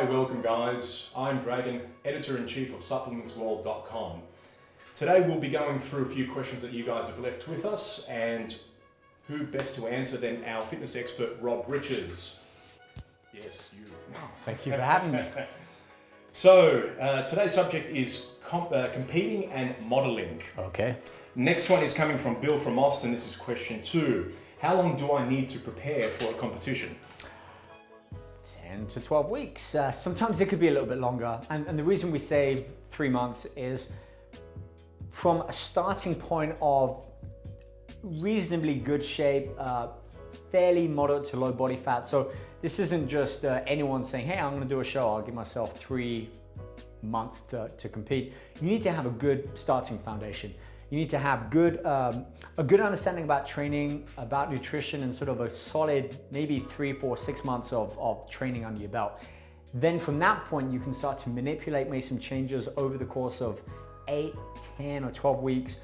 Hi, welcome guys. I'm Dragon, editor-in-chief of supplementsworld.com. Today we'll be going through a few questions that you guys have left with us and who best to answer than our fitness expert, Rob Riches. Yes, you. Thank you for having me. So, uh, today's subject is comp uh, competing and modeling. Okay. Next one is coming from Bill from Austin. This is question two. How long do I need to prepare for a competition? 10 to 12 weeks. Uh, sometimes it could be a little bit longer. And, and the reason we say three months is from a starting point of reasonably good shape, uh, fairly moderate to low body fat. So this isn't just uh, anyone saying, hey, I'm gonna do a show. I'll give myself three months to, to compete. You need to have a good starting foundation. You need to have good, um, a good understanding about training, about nutrition, and sort of a solid, maybe three, four, six months of, of training under your belt. Then from that point, you can start to manipulate, make some changes over the course of eight, 10 or 12 weeks.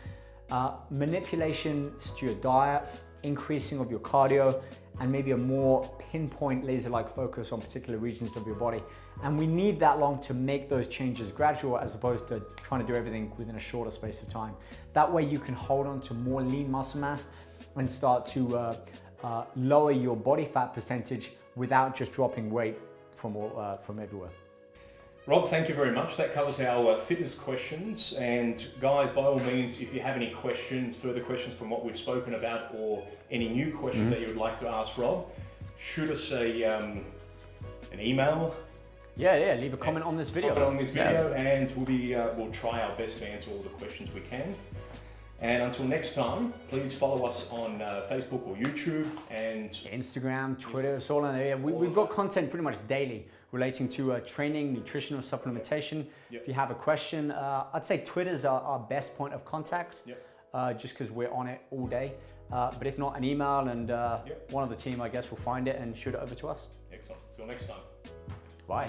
Uh, manipulations to your diet, increasing of your cardio, and maybe a more pinpoint laser-like focus on particular regions of your body. And we need that long to make those changes gradual as opposed to trying to do everything within a shorter space of time. That way you can hold on to more lean muscle mass and start to uh, uh, lower your body fat percentage without just dropping weight from, uh, from everywhere. Rob, thank you very much. That covers our uh, fitness questions. And guys, by all means, if you have any questions, further questions from what we've spoken about, or any new questions mm -hmm. that you would like to ask Rob, shoot us a um, an email. Yeah, yeah. Leave a comment on this video. Comment on this video, yeah. and we'll be uh, we'll try our best to answer all the questions we can. And until next time, please follow us on uh, Facebook or YouTube and Instagram, Twitter, it's all in there. We, have got content pretty much daily relating to uh, training, nutritional supplementation. Yep. If you have a question, uh, I'd say Twitter's our, our, best point of contact. Yep. Uh, just because we're on it all day. Uh, but if not, an email and uh, yep. one of the team, I guess, will find it and shoot it over to us. Excellent. Until next time. Bye.